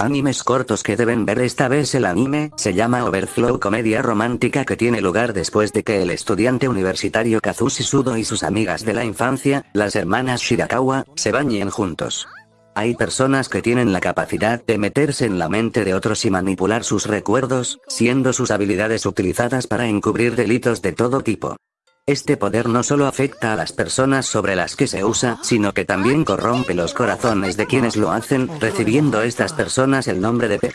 Animes cortos que deben ver esta vez el anime, se llama Overflow Comedia Romántica que tiene lugar después de que el estudiante universitario Kazushi Sudo y sus amigas de la infancia, las hermanas Shirakawa, se bañen juntos. Hay personas que tienen la capacidad de meterse en la mente de otros y manipular sus recuerdos, siendo sus habilidades utilizadas para encubrir delitos de todo tipo. Este poder no solo afecta a las personas sobre las que se usa, sino que también corrompe los corazones de quienes lo hacen, recibiendo estas personas el nombre de PET.